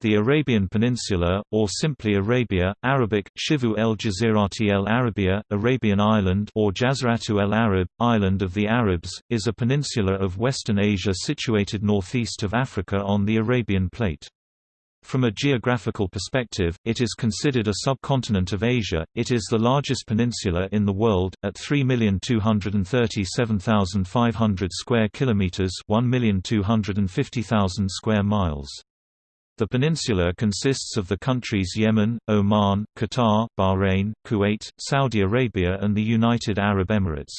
The Arabian Peninsula, or simply Arabia, Arabic, Shivu el Jazirati el Arabia, Arabian Island or Jaziratu el Arab, Island of the Arabs, is a peninsula of Western Asia situated northeast of Africa on the Arabian Plate. From a geographical perspective, it is considered a subcontinent of Asia. It is the largest peninsula in the world at 3,237,500 square kilometers, 1,250,000 square miles. The peninsula consists of the countries Yemen, Oman, Qatar, Bahrain, Kuwait, Saudi Arabia and the United Arab Emirates.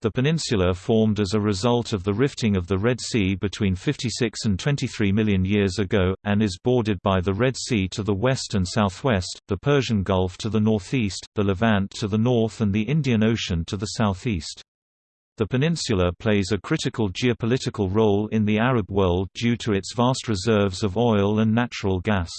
The peninsula formed as a result of the rifting of the Red Sea between 56 and 23 million years ago, and is bordered by the Red Sea to the west and southwest, the Persian Gulf to the northeast, the Levant to the north and the Indian Ocean to the southeast. The peninsula plays a critical geopolitical role in the Arab world due to its vast reserves of oil and natural gas.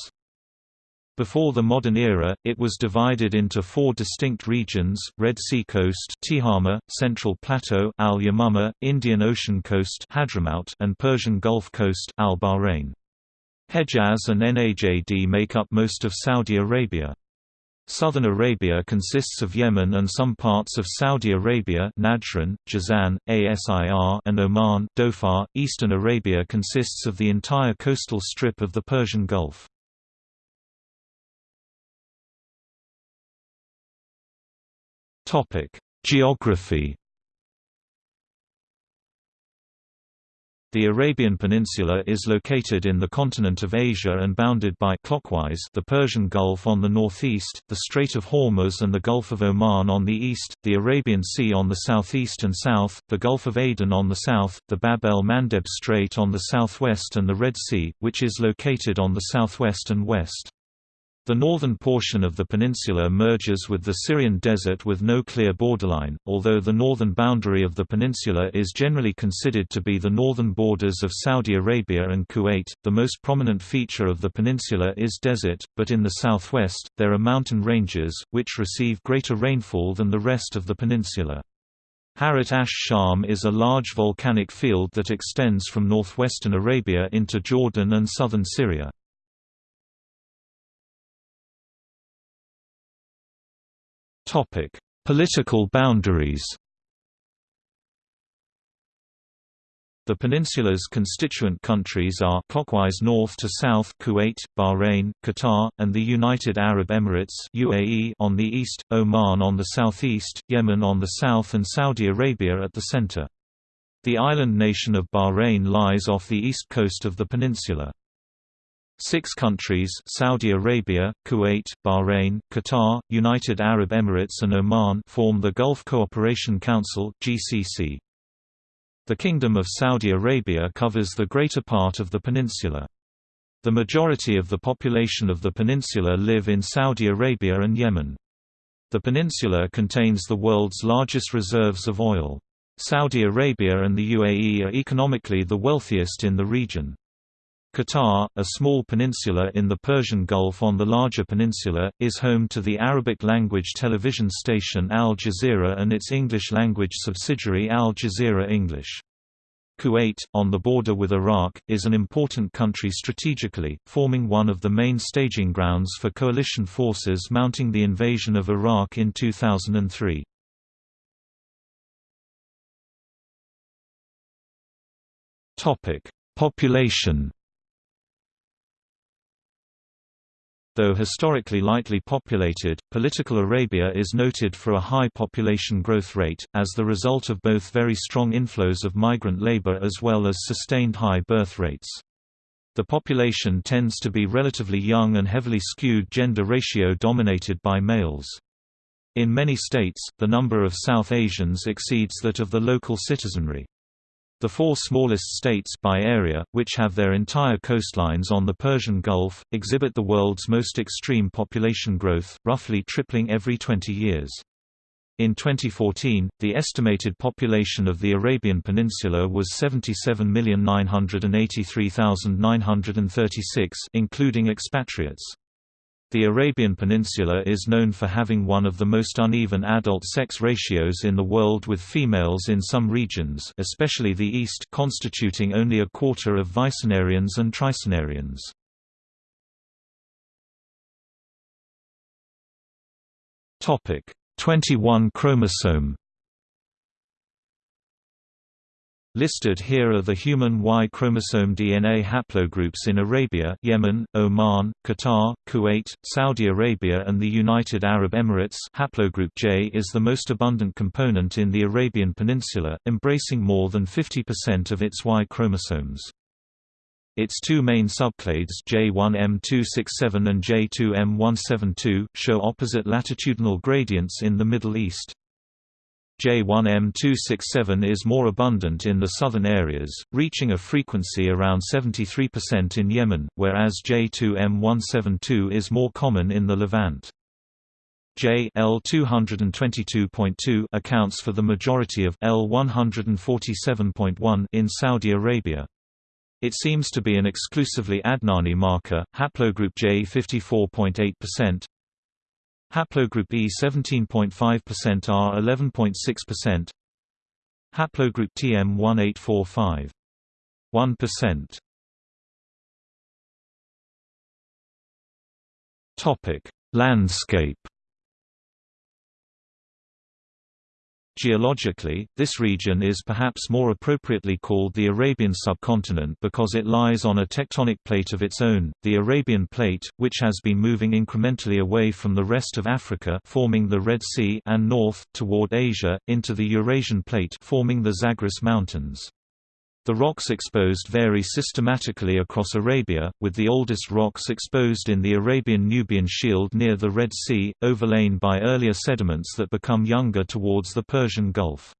Before the modern era, it was divided into four distinct regions, Red Sea Coast Tihama, Central Plateau Al Yamama, Indian Ocean Coast Hadramaut, and Persian Gulf Coast Al Bahrain. Hejaz and Najd make up most of Saudi Arabia. Southern Arabia consists of Yemen and some parts of Saudi Arabia Najran, Jazan, Asir and Oman Dhofar. Eastern Arabia consists of the entire coastal strip of the Persian Gulf. Geography The Arabian Peninsula is located in the continent of Asia and bounded by clockwise the Persian Gulf on the northeast, the Strait of Hormuz and the Gulf of Oman on the east, the Arabian Sea on the southeast and south, the Gulf of Aden on the south, the Bab el-Mandeb Strait on the southwest and the Red Sea, which is located on the southwest and west. The northern portion of the peninsula merges with the Syrian desert with no clear borderline, although the northern boundary of the peninsula is generally considered to be the northern borders of Saudi Arabia and Kuwait. The most prominent feature of the peninsula is desert, but in the southwest, there are mountain ranges, which receive greater rainfall than the rest of the peninsula. Harat ash-Sham is a large volcanic field that extends from northwestern Arabia into Jordan and southern Syria. Topic: Political boundaries. The peninsula's constituent countries are clockwise north to south Kuwait, Bahrain, Qatar, and the United Arab Emirates (UAE) on the east, Oman on the southeast, Yemen on the south and Saudi Arabia at the center. The island nation of Bahrain lies off the east coast of the peninsula. Six countries Saudi Arabia, Kuwait, Bahrain, Qatar, United Arab Emirates and Oman form the Gulf Cooperation Council GCC. The Kingdom of Saudi Arabia covers the greater part of the peninsula. The majority of the population of the peninsula live in Saudi Arabia and Yemen. The peninsula contains the world's largest reserves of oil. Saudi Arabia and the UAE are economically the wealthiest in the region. Qatar, a small peninsula in the Persian Gulf on the larger peninsula, is home to the Arabic-language television station Al Jazeera and its English-language subsidiary Al Jazeera English. Kuwait, on the border with Iraq, is an important country strategically, forming one of the main staging grounds for coalition forces mounting the invasion of Iraq in 2003. Population Though historically lightly populated, political Arabia is noted for a high population growth rate, as the result of both very strong inflows of migrant labor as well as sustained high birth rates. The population tends to be relatively young and heavily skewed gender ratio dominated by males. In many states, the number of South Asians exceeds that of the local citizenry. The four smallest states by area, which have their entire coastlines on the Persian Gulf, exhibit the world's most extreme population growth, roughly tripling every 20 years. In 2014, the estimated population of the Arabian Peninsula was 77,983,936 including expatriates. The Arabian Peninsula is known for having one of the most uneven adult sex ratios in the world with females in some regions especially the East constituting only a quarter of vicenarians and tricenarians. Topic: 21 chromosome Listed here are the human Y chromosome DNA haplogroups in Arabia Yemen, Oman, Qatar, Kuwait, Saudi Arabia and the United Arab Emirates haplogroup J is the most abundant component in the Arabian Peninsula, embracing more than 50% of its Y chromosomes. Its two main subclades J1M267 and J2M172 show opposite latitudinal gradients in the Middle East. J1M267 is more abundant in the southern areas, reaching a frequency around 73% in Yemen, whereas J2M172 is more common in the Levant. J L222.2 accounts for the majority of L147.1 in Saudi Arabia. It seems to be an exclusively Adnani marker, haplogroup J 54.8%, haplogroup E 17.5% R 11.6%, haplogroup TM 1845 1%. Topic: Landscape Geologically, this region is perhaps more appropriately called the Arabian subcontinent because it lies on a tectonic plate of its own, the Arabian Plate, which has been moving incrementally away from the rest of Africa forming the Red Sea and north, toward Asia, into the Eurasian Plate forming the Zagros Mountains. The rocks exposed vary systematically across Arabia, with the oldest rocks exposed in the Arabian-Nubian Shield near the Red Sea, overlain by earlier sediments that become younger towards the Persian Gulf.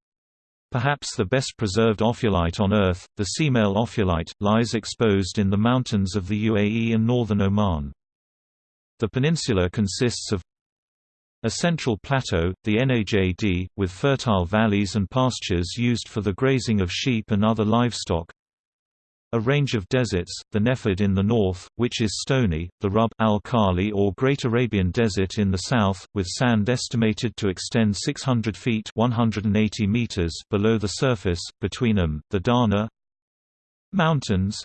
Perhaps the best preserved ophiolite on Earth, the Semail ophiolite, lies exposed in the mountains of the UAE and northern Oman. The peninsula consists of a central plateau, the Najd, with fertile valleys and pastures used for the grazing of sheep and other livestock. A range of deserts, the Nefud in the north, which is stony, the Rub al-Khali or Great Arabian Desert in the south, with sand estimated to extend 600 feet 180 meters below the surface, between them, the Dahna Mountains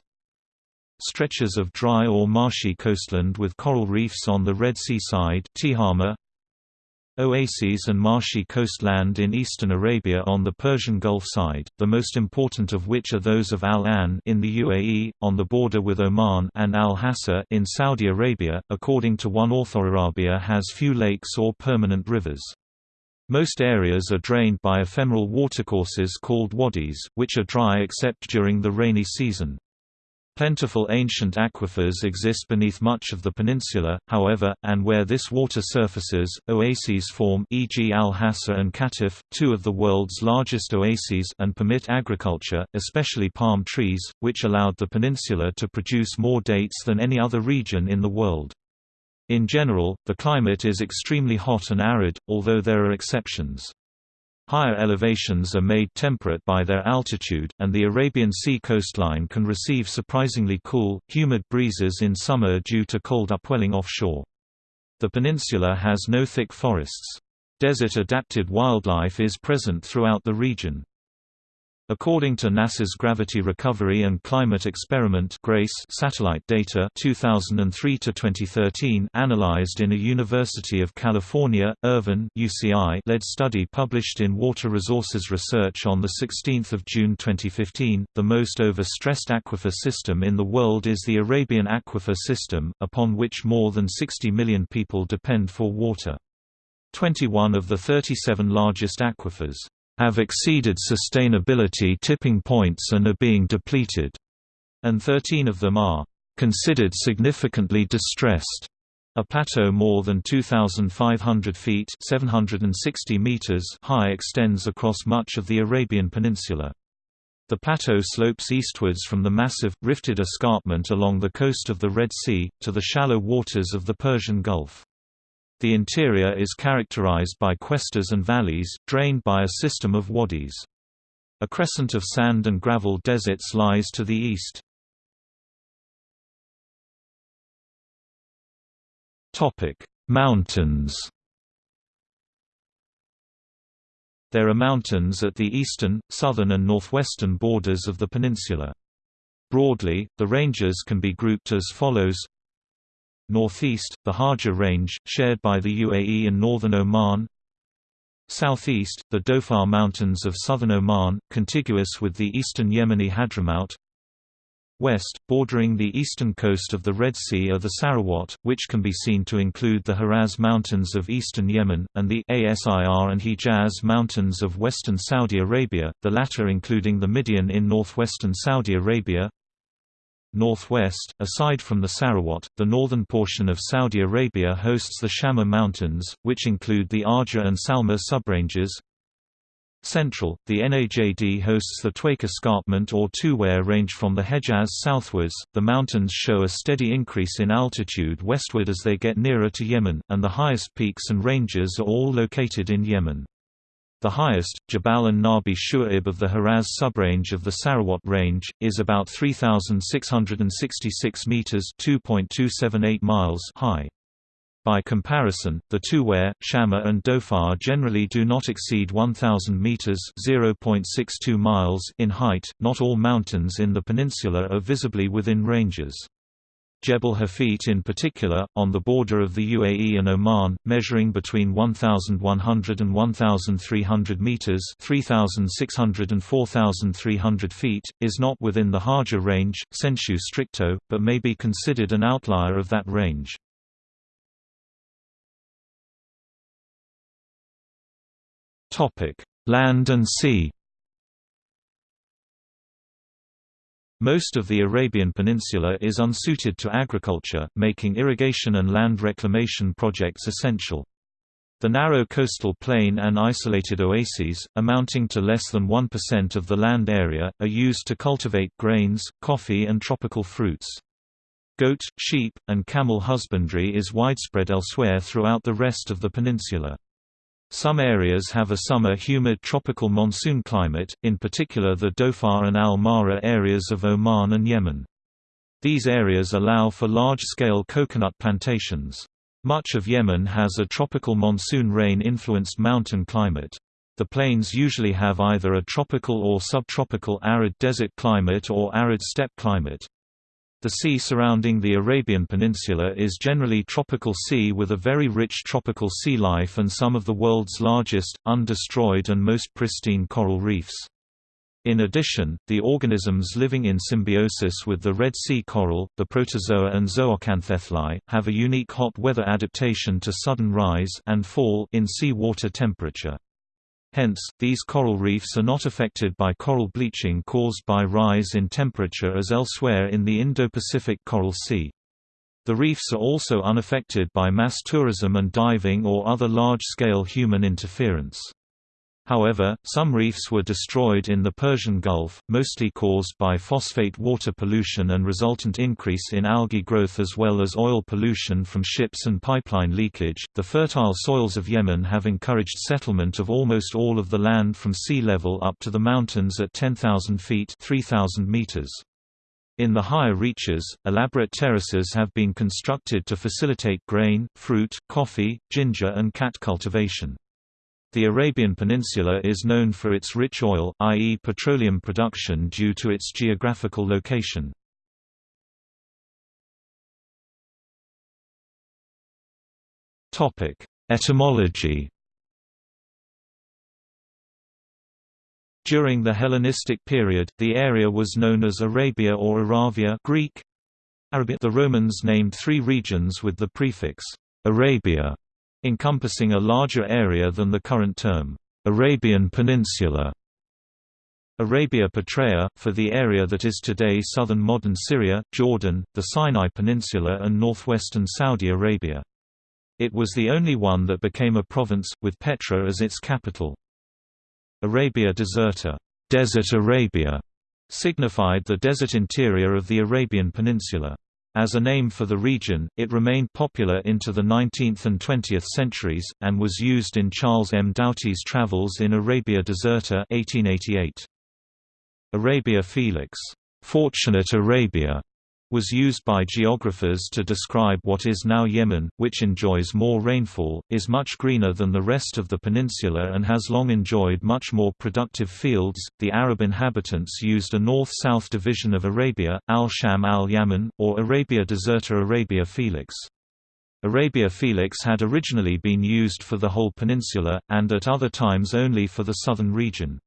Stretches of dry or marshy coastland with coral reefs on the Red Sea side Tihama, Oases and marshy coastland in eastern Arabia on the Persian Gulf side, the most important of which are those of Al-Ain in the UAE, on the border with Oman and Al-Hasa in Saudi Arabia. According to one author Arabia has few lakes or permanent rivers. Most areas are drained by ephemeral watercourses called wadis, which are dry except during the rainy season. Plentiful ancient aquifers exist beneath much of the peninsula, however, and where this water surfaces, oases form e.g. Al-Hasa and Qatif, two of the world's largest oases and permit agriculture, especially palm trees, which allowed the peninsula to produce more dates than any other region in the world. In general, the climate is extremely hot and arid, although there are exceptions. Higher elevations are made temperate by their altitude, and the Arabian Sea coastline can receive surprisingly cool, humid breezes in summer due to cold upwelling offshore. The peninsula has no thick forests. Desert-adapted wildlife is present throughout the region. According to NASA's Gravity Recovery and Climate Experiment GRACE satellite data 2003 to 2013 analyzed in a University of California, Irvine UCI-led study published in Water Resources Research on the 16th of June 2015, the most overstressed aquifer system in the world is the Arabian Aquifer System, upon which more than 60 million people depend for water. 21 of the 37 largest aquifers have exceeded sustainability tipping points and are being depleted, and 13 of them are considered significantly distressed. A plateau more than 2,500 feet 760 meters high extends across much of the Arabian Peninsula. The plateau slopes eastwards from the massive, rifted escarpment along the coast of the Red Sea, to the shallow waters of the Persian Gulf. The interior is characterized by cuestas and valleys, drained by a system of wadis. A crescent of sand and gravel deserts lies to the east. Mountains There are mountains at the eastern, southern and northwestern borders of the peninsula. Broadly, the ranges can be grouped as follows Northeast, the Hajar Range, shared by the UAE and northern Oman Southeast, the Dhofar Mountains of southern Oman, contiguous with the eastern Yemeni Hadramaut West, bordering the eastern coast of the Red Sea are the Sarawat, which can be seen to include the Haraz Mountains of eastern Yemen, and the Asir and Hijaz Mountains of western Saudi Arabia, the latter including the Midian in northwestern Saudi Arabia. Northwest, aside from the Sarawat, the northern portion of Saudi Arabia hosts the Shamma Mountains, which include the Arja and Salma subranges. Central, the NAJD hosts the Tuwaiq Escarpment or Tuware range from the Hejaz southwards. The mountains show a steady increase in altitude westward as they get nearer to Yemen, and the highest peaks and ranges are all located in Yemen. The highest, Jabal an Nabi Shu'aib of the Haraz subrange of the Sarawat range, is about 3,666 meters (2.278 miles) high. By comparison, the Tuware, Shamma and Dhofar generally do not exceed 1,000 meters (0.62 miles) in height. Not all mountains in the peninsula are visibly within ranges. Jebel Hafit in particular, on the border of the UAE and Oman, measuring between 1,100 and 1,300 meters (3,600 and 4,300 feet), is not within the Hajar range, sensu stricto, but may be considered an outlier of that range. Land and sea Most of the Arabian Peninsula is unsuited to agriculture, making irrigation and land reclamation projects essential. The narrow coastal plain and isolated oases, amounting to less than 1% of the land area, are used to cultivate grains, coffee and tropical fruits. Goat, sheep, and camel husbandry is widespread elsewhere throughout the rest of the peninsula. Some areas have a summer humid tropical monsoon climate, in particular the Dhofar and Al-Mahra areas of Oman and Yemen. These areas allow for large-scale coconut plantations. Much of Yemen has a tropical monsoon rain-influenced mountain climate. The plains usually have either a tropical or subtropical arid desert climate or arid steppe climate. The sea surrounding the Arabian Peninsula is generally tropical sea with a very rich tropical sea life and some of the world's largest, undestroyed and most pristine coral reefs. In addition, the organisms living in symbiosis with the Red Sea coral, the protozoa and zooxanthellae, have a unique hot weather adaptation to sudden rise and fall in sea water temperature. Hence, these coral reefs are not affected by coral bleaching caused by rise in temperature as elsewhere in the Indo-Pacific Coral Sea. The reefs are also unaffected by mass tourism and diving or other large-scale human interference. However, some reefs were destroyed in the Persian Gulf, mostly caused by phosphate water pollution and resultant increase in algae growth as well as oil pollution from ships and pipeline leakage. The fertile soils of Yemen have encouraged settlement of almost all of the land from sea level up to the mountains at 10,000 feet (3,000 meters). In the higher reaches, elaborate terraces have been constructed to facilitate grain, fruit, coffee, ginger and qat cultivation. The Arabian Peninsula is known for its rich oil, i.e. petroleum production due to its geographical location. Etymology During the Hellenistic period, the area was known as Arabia or Aravia Greek. The Romans named three regions with the prefix Arabia encompassing a larger area than the current term, Arabian Peninsula. Arabia Petraea, for the area that is today southern modern Syria, Jordan, the Sinai Peninsula and northwestern Saudi Arabia. It was the only one that became a province, with Petra as its capital. Arabia Deserta Desert Arabia", signified the desert interior of the Arabian Peninsula. As a name for the region, it remained popular into the 19th and 20th centuries, and was used in Charles M. Doughty's Travels in Arabia Deserta 1888. Arabia Felix, Fortunate Arabia, was used by geographers to describe what is now Yemen, which enjoys more rainfall, is much greener than the rest of the peninsula and has long enjoyed much more productive fields. The Arab inhabitants used a north-south division of Arabia, al-Sham al-Yaman, or Arabia Deserta Arabia Felix. Arabia Felix had originally been used for the whole peninsula, and at other times only for the southern region.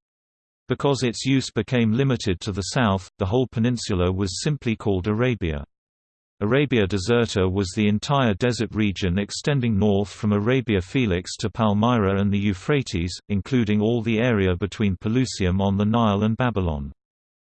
Because its use became limited to the south, the whole peninsula was simply called Arabia. Arabia Deserta was the entire desert region extending north from Arabia Felix to Palmyra and the Euphrates, including all the area between Pelusium on the Nile and Babylon.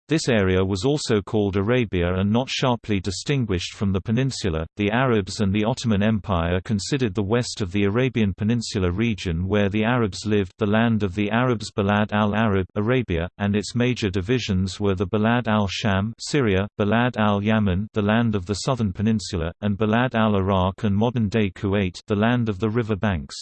This area was also called Arabia and not sharply distinguished from the peninsula. The Arabs and the Ottoman Empire considered the west of the Arabian Peninsula region where the Arabs lived the land of the Arabs Balad al-Arab Arabia, and its major divisions were the Balad al-Sham Syria, Balad al-Yaman the land of the southern peninsula, and Balad al-Iraq and modern-day Kuwait the land of the river banks.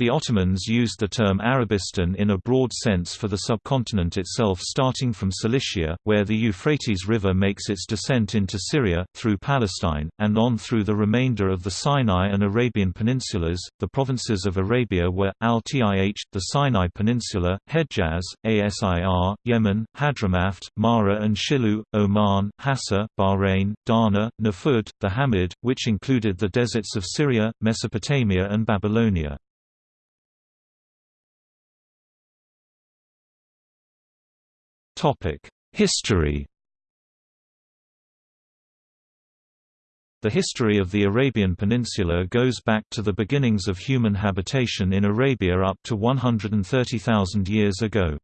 The Ottomans used the term Arabistan in a broad sense for the subcontinent itself starting from Cilicia, where the Euphrates River makes its descent into Syria, through Palestine, and on through the remainder of the Sinai and Arabian peninsulas. The provinces of Arabia were, al-Tih, the Sinai Peninsula, Hejaz, Asir, Yemen, Hadramaut, Mara and Shilu, Oman, Hassa, Bahrain, Dana, Nafud, the Hamid, which included the deserts of Syria, Mesopotamia and Babylonia. History The history of the Arabian Peninsula goes back to the beginnings of human habitation in Arabia up to 130,000 years ago.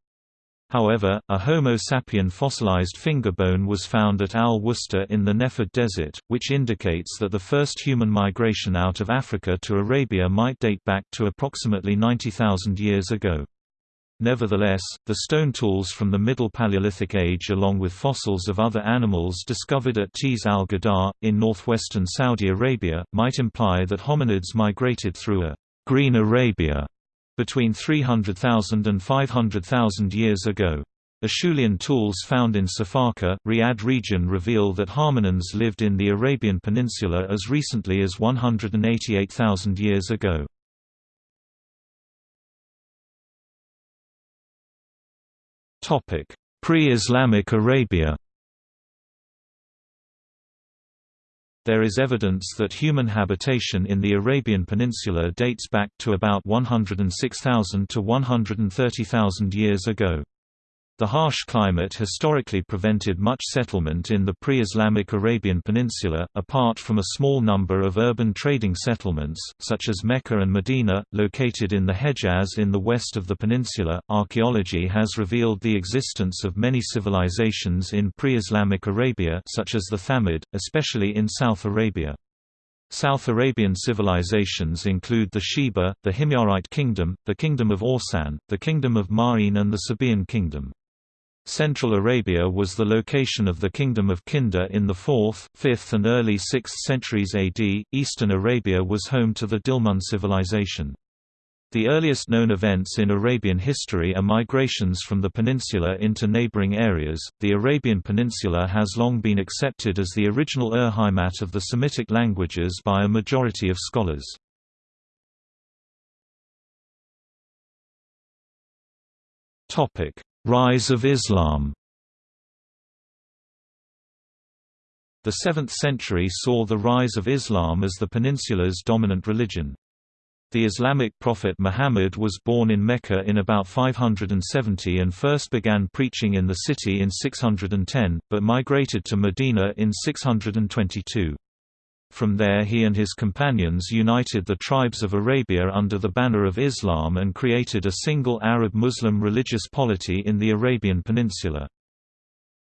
However, a Homo sapien fossilized finger bone was found at Al-Wusta in the Nefud Desert, which indicates that the first human migration out of Africa to Arabia might date back to approximately 90,000 years ago. Nevertheless, the stone tools from the Middle Paleolithic Age along with fossils of other animals discovered at Tiz al-Ghudar, in northwestern Saudi Arabia, might imply that hominids migrated through a «green Arabia» between 300,000 and 500,000 years ago. Acheulean tools found in Safaka, Riyadh region reveal that hominins lived in the Arabian Peninsula as recently as 188,000 years ago. Pre-Islamic Arabia There is evidence that human habitation in the Arabian Peninsula dates back to about 106,000 to 130,000 years ago. The harsh climate historically prevented much settlement in the pre-Islamic Arabian Peninsula, apart from a small number of urban trading settlements, such as Mecca and Medina, located in the Hejaz in the west of the peninsula. Archaeology has revealed the existence of many civilizations in pre-Islamic Arabia, such as the Thamud, especially in South Arabia. South Arabian civilizations include the Sheba, the Himyarite Kingdom, the Kingdom of Orsan, the Kingdom of Ma'in and the Sabaean Kingdom. Central Arabia was the location of the Kingdom of Kinda in the 4th, 5th and early 6th centuries AD. Eastern Arabia was home to the Dilmun civilization. The earliest known events in Arabian history are migrations from the peninsula into neighboring areas. The Arabian Peninsula has long been accepted as the original Urheimat of the Semitic languages by a majority of scholars. Topic: Rise of Islam The 7th century saw the rise of Islam as the peninsula's dominant religion. The Islamic prophet Muhammad was born in Mecca in about 570 and first began preaching in the city in 610, but migrated to Medina in 622. From there he and his companions united the tribes of Arabia under the banner of Islam and created a single Arab-Muslim religious polity in the Arabian Peninsula.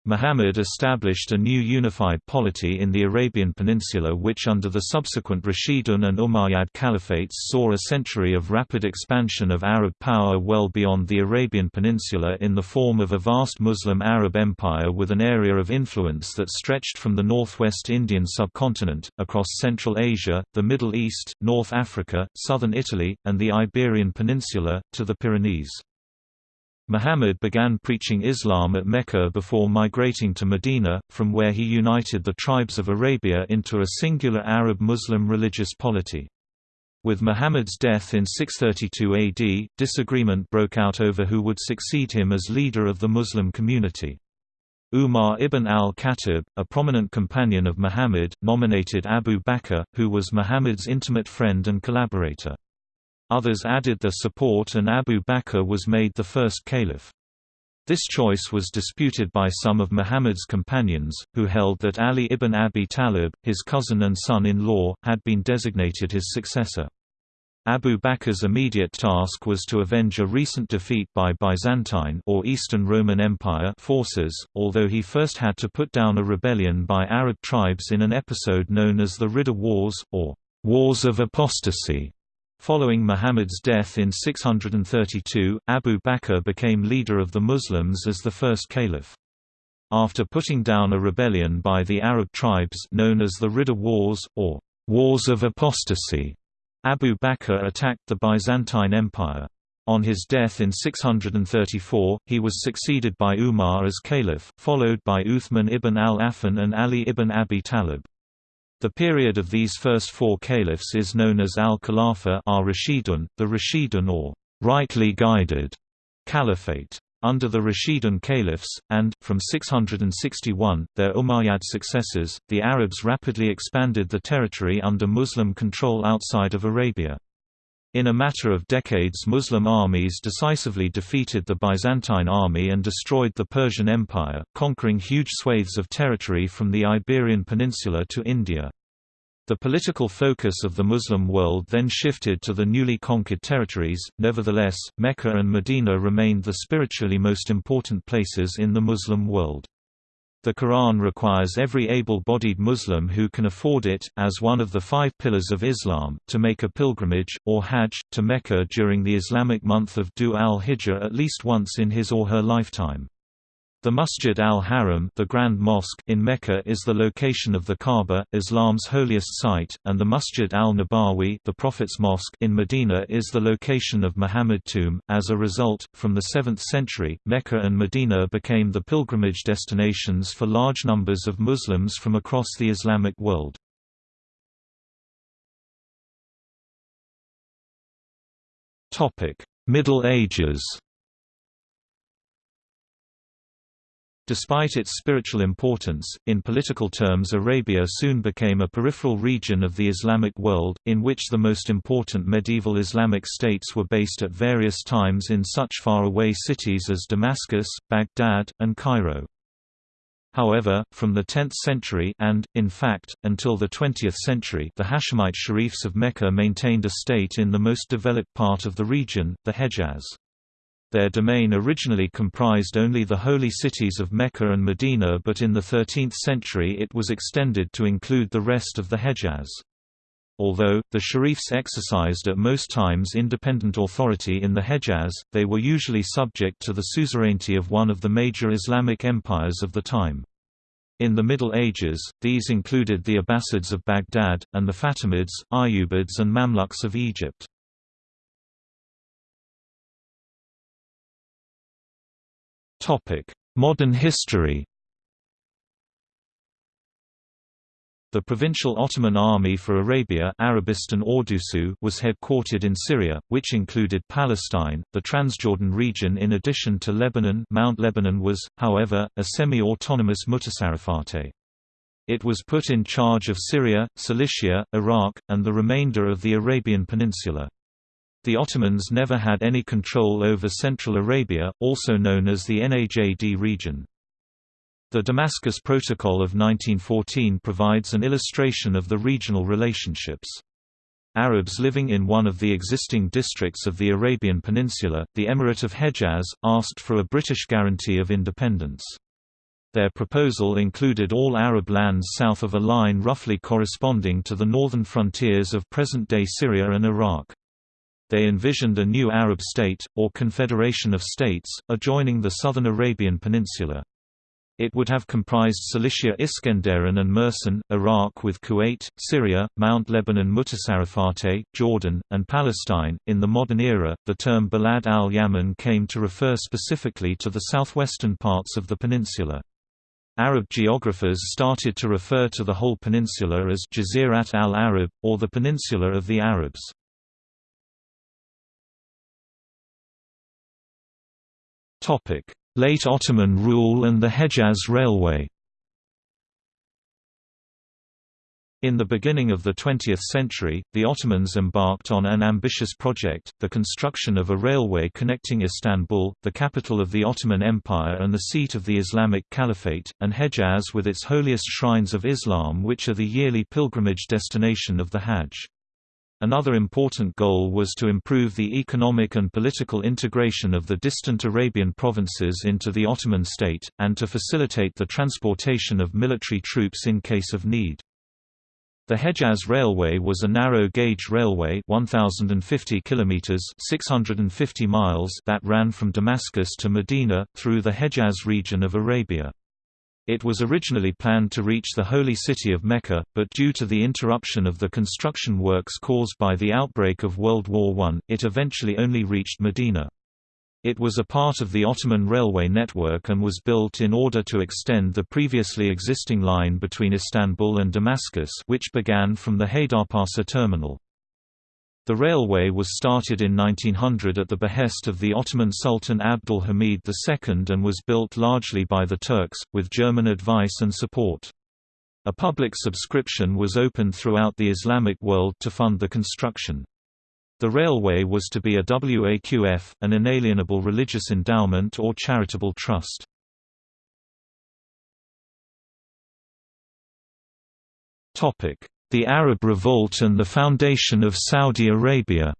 Muhammad established a new unified polity in the Arabian Peninsula which under the subsequent Rashidun and Umayyad caliphates saw a century of rapid expansion of Arab power well beyond the Arabian Peninsula in the form of a vast Muslim Arab empire with an area of influence that stretched from the northwest Indian subcontinent, across Central Asia, the Middle East, North Africa, southern Italy, and the Iberian Peninsula, to the Pyrenees. Muhammad began preaching Islam at Mecca before migrating to Medina, from where he united the tribes of Arabia into a singular Arab-Muslim religious polity. With Muhammad's death in 632 AD, disagreement broke out over who would succeed him as leader of the Muslim community. Umar ibn al-Khattab, a prominent companion of Muhammad, nominated Abu Bakr, who was Muhammad's intimate friend and collaborator. Others added their support and Abu Bakr was made the first caliph. This choice was disputed by some of Muhammad's companions, who held that Ali ibn Abi Talib, his cousin and son-in-law, had been designated his successor. Abu Bakr's immediate task was to avenge a recent defeat by Byzantine or Eastern Roman Empire forces, although he first had to put down a rebellion by Arab tribes in an episode known as the Ridda Wars, or Wars of Apostasy. Following Muhammad's death in 632, Abu Bakr became leader of the Muslims as the first caliph. After putting down a rebellion by the Arab tribes known as the Ridda Wars, or Wars of Apostasy, Abu Bakr attacked the Byzantine Empire. On his death in 634, he was succeeded by Umar as caliph, followed by Uthman ibn al-Affan and Ali ibn Abi Talib. The period of these first four caliphs is known as al-Khilafah the Rashidun or rightly guided caliphate. Under the Rashidun caliphs, and, from 661, their Umayyad successors, the Arabs rapidly expanded the territory under Muslim control outside of Arabia. In a matter of decades Muslim armies decisively defeated the Byzantine army and destroyed the Persian Empire, conquering huge swathes of territory from the Iberian Peninsula to India. The political focus of the Muslim world then shifted to the newly conquered territories, nevertheless, Mecca and Medina remained the spiritually most important places in the Muslim world. The Quran requires every able-bodied Muslim who can afford it, as one of the five pillars of Islam, to make a pilgrimage, or hajj, to Mecca during the Islamic month of Dhu al-Hijjah at least once in his or her lifetime. The Masjid al-Haram the Grand Mosque in Mecca is the location of the Kaaba, Islam's holiest site, and the Masjid al-Nabawi the Prophet's Mosque in Medina is the location of Muhammad tomb. As a result, from the 7th century, Mecca and Medina became the pilgrimage destinations for large numbers of Muslims from across the Islamic world. Topic: Middle Ages Despite its spiritual importance, in political terms Arabia soon became a peripheral region of the Islamic world, in which the most important medieval Islamic states were based at various times in such far-away cities as Damascus, Baghdad, and Cairo. However, from the 10th century and, in fact, until the 20th century the Hashemite Sharifs of Mecca maintained a state in the most developed part of the region, the Hejaz. Their domain originally comprised only the holy cities of Mecca and Medina but in the 13th century it was extended to include the rest of the Hejaz. Although, the Sharifs exercised at most times independent authority in the Hejaz, they were usually subject to the suzerainty of one of the major Islamic empires of the time. In the Middle Ages, these included the Abbasids of Baghdad, and the Fatimids, Ayyubids and Mamluks of Egypt. Modern history The Provincial Ottoman Army for Arabia Arabistan Ordusu was headquartered in Syria, which included Palestine, the Transjordan region in addition to Lebanon Mount Lebanon was, however, a semi-autonomous Mutasarrifate. It was put in charge of Syria, Cilicia, Iraq, and the remainder of the Arabian Peninsula. The Ottomans never had any control over Central Arabia, also known as the Najd region. The Damascus Protocol of 1914 provides an illustration of the regional relationships. Arabs living in one of the existing districts of the Arabian Peninsula, the Emirate of Hejaz, asked for a British guarantee of independence. Their proposal included all Arab lands south of a line roughly corresponding to the northern frontiers of present-day Syria and Iraq. They envisioned a new Arab state, or confederation of states, adjoining the southern Arabian Peninsula. It would have comprised Cilicia Iskenderun and Mersin, Iraq with Kuwait, Syria, Mount Lebanon Mutasarrifate, Jordan, and Palestine. In the modern era, the term Balad al Yaman came to refer specifically to the southwestern parts of the peninsula. Arab geographers started to refer to the whole peninsula as Jazirat al-Arab, or the Peninsula of the Arabs. Late Ottoman rule and the Hejaz Railway In the beginning of the 20th century, the Ottomans embarked on an ambitious project, the construction of a railway connecting Istanbul, the capital of the Ottoman Empire and the seat of the Islamic Caliphate, and Hejaz with its holiest shrines of Islam which are the yearly pilgrimage destination of the Hajj. Another important goal was to improve the economic and political integration of the distant Arabian provinces into the Ottoman state, and to facilitate the transportation of military troops in case of need. The Hejaz Railway was a narrow-gauge railway 1050 kilometers 650 miles that ran from Damascus to Medina, through the Hejaz region of Arabia. It was originally planned to reach the holy city of Mecca, but due to the interruption of the construction works caused by the outbreak of World War I, it eventually only reached Medina. It was a part of the Ottoman railway network and was built in order to extend the previously existing line between Istanbul and Damascus which began from the Haydarpasa terminal. The railway was started in 1900 at the behest of the Ottoman Sultan Abdul Hamid II and was built largely by the Turks, with German advice and support. A public subscription was opened throughout the Islamic world to fund the construction. The railway was to be a WAQF, an inalienable religious endowment or charitable trust. The Arab Revolt and the foundation of Saudi Arabia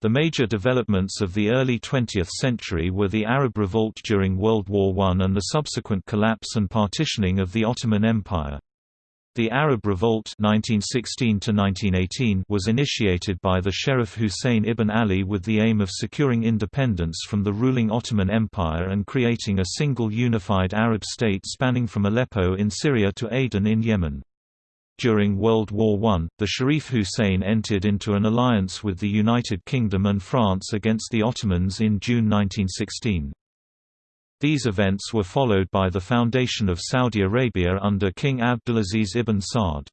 The major developments of the early 20th century were the Arab Revolt during World War I and the subsequent collapse and partitioning of the Ottoman Empire. The Arab Revolt 1916 was initiated by the Sherif Hussein ibn Ali with the aim of securing independence from the ruling Ottoman Empire and creating a single unified Arab state spanning from Aleppo in Syria to Aden in Yemen. During World War I, the Sharif Hussein entered into an alliance with the United Kingdom and France against the Ottomans in June 1916. These events were followed by the foundation of Saudi Arabia under King Abdulaziz ibn Saud.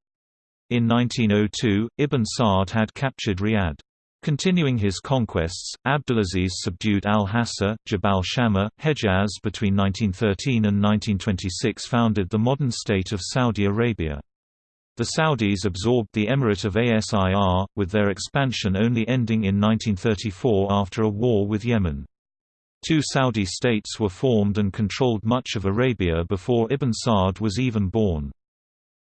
In 1902, Ibn Saud had captured Riyadh. Continuing his conquests, Abdulaziz subdued Al-Hassa, Jabal Shammah, Hejaz between 1913 and 1926 founded the modern state of Saudi Arabia. The Saudis absorbed the Emirate of Asir, with their expansion only ending in 1934 after a war with Yemen. Two Saudi states were formed and controlled much of Arabia before Ibn Saud was even born.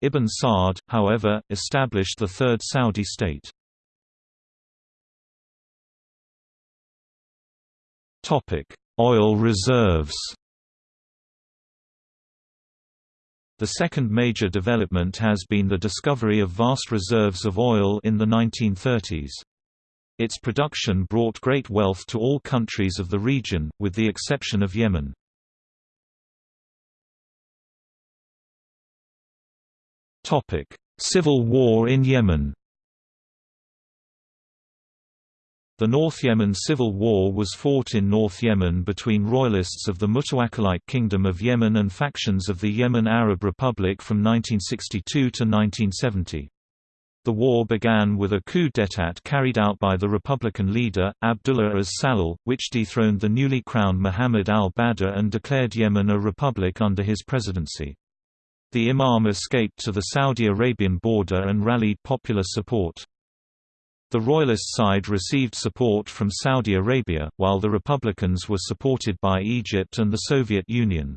Ibn Saud, however, established the third Saudi state. Oil reserves The second major development has been the discovery of vast reserves of oil in the 1930s. Its production brought great wealth to all countries of the region, with the exception of Yemen. Civil War in Yemen The North Yemen Civil War was fought in North Yemen between royalists of the Mutawakkilite Kingdom of Yemen and factions of the Yemen Arab Republic from 1962 to 1970. The war began with a coup d'état carried out by the Republican leader, Abdullah as-Sallal, which dethroned the newly crowned Muhammad al-Badr and declared Yemen a republic under his presidency. The Imam escaped to the Saudi Arabian border and rallied popular support. The royalist side received support from Saudi Arabia, while the Republicans were supported by Egypt and the Soviet Union.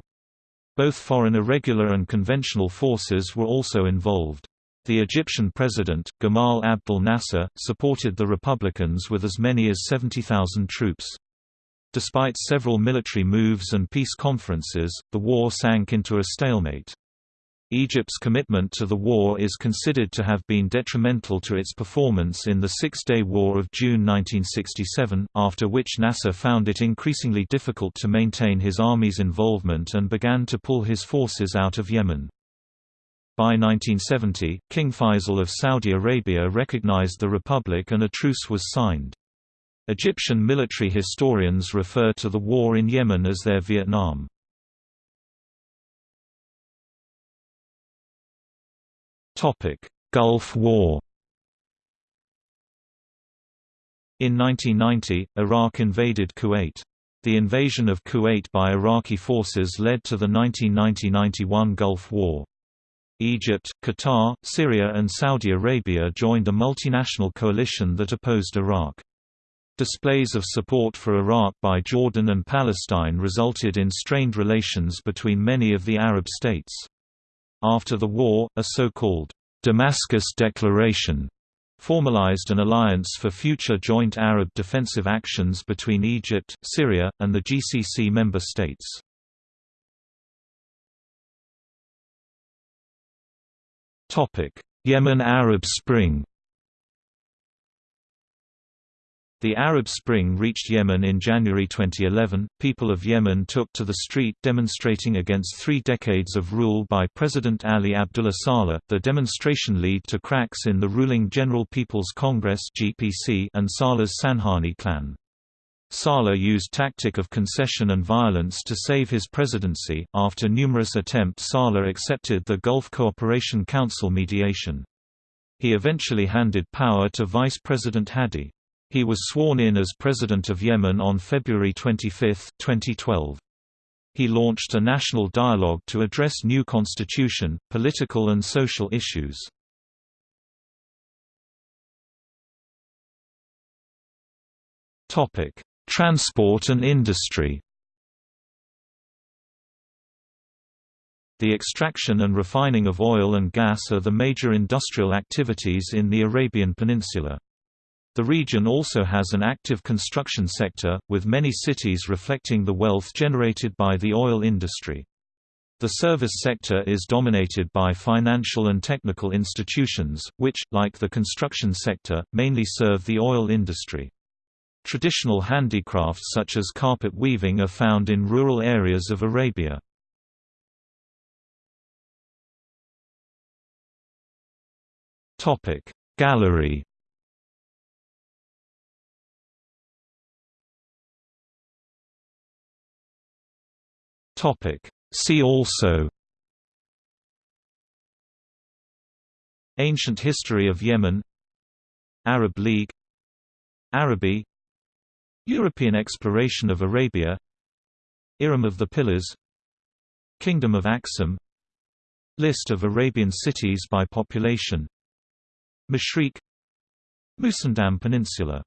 Both foreign irregular and conventional forces were also involved. The Egyptian president, Gamal Abdel Nasser, supported the Republicans with as many as 70,000 troops. Despite several military moves and peace conferences, the war sank into a stalemate. Egypt's commitment to the war is considered to have been detrimental to its performance in the Six-Day War of June 1967, after which Nasser found it increasingly difficult to maintain his army's involvement and began to pull his forces out of Yemen. By 1970, King Faisal of Saudi Arabia recognized the republic and a truce was signed. Egyptian military historians refer to the war in Yemen as their Vietnam. Gulf War In 1990, Iraq invaded Kuwait. The invasion of Kuwait by Iraqi forces led to the 1990–91 Gulf War. Egypt, Qatar, Syria and Saudi Arabia joined a multinational coalition that opposed Iraq. Displays of support for Iraq by Jordan and Palestine resulted in strained relations between many of the Arab states. After the war, a so-called Damascus Declaration formalized an alliance for future joint Arab defensive actions between Egypt, Syria, and the GCC member states. Yemen Arab Spring The Arab Spring reached Yemen in January 2011. People of Yemen took to the street demonstrating against three decades of rule by President Ali Abdullah Saleh. The demonstration led to cracks in the ruling General People's Congress (GPC) and Saleh's Sanhani clan. Saleh used tactic of concession and violence to save his presidency. After numerous attempts, Saleh accepted the Gulf Cooperation Council mediation. He eventually handed power to Vice President Hadi. He was sworn in as President of Yemen on February 25, 2012. He launched a national dialogue to address new constitution, political and social issues. Topic: Transport and industry The extraction and refining of oil and gas are the major industrial activities in the Arabian Peninsula. The region also has an active construction sector, with many cities reflecting the wealth generated by the oil industry. The service sector is dominated by financial and technical institutions, which, like the construction sector, mainly serve the oil industry. Traditional handicrafts such as carpet weaving are found in rural areas of Arabia. Gallery. See also. Ancient history of Yemen. Arab League. Araby European exploration of Arabia Iram of the Pillars Kingdom of Aksum List of Arabian cities by population Mashriq Musandam Peninsula